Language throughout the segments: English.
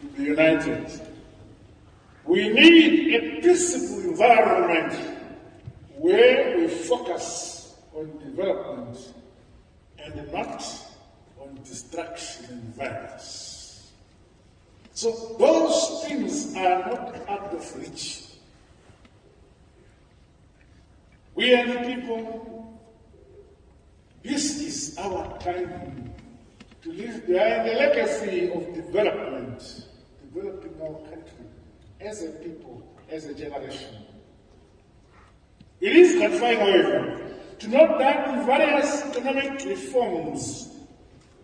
to be united. We need a peaceful environment where we focus on development and not on destruction and violence. So those things are not out of reach. We are the people, this is our time to leave behind a legacy of development, our country as a people, as a generation. It is gratifying, however, to note that the various economic reforms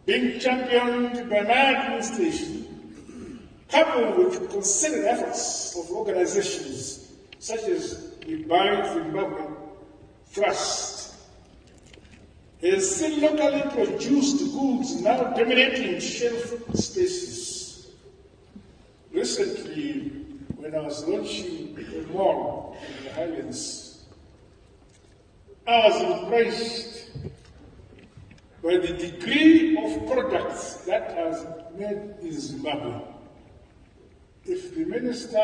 being championed by my administration, coupled with concerted efforts of organizations such as the Buy Zimbabwe Trust, has seen locally produced goods now dominating shelf spaces. Recently, when I was launching the mall in the Highlands, I was impressed by the degree of products that has made in Zimbabwe. If the Minister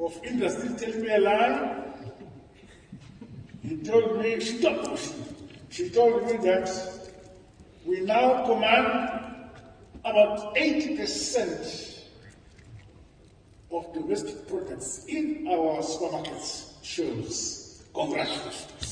of Industry tells me a lie, he told me, told she told me that we now command about 80% of domestic products in our supermarkets shows. Congratulations.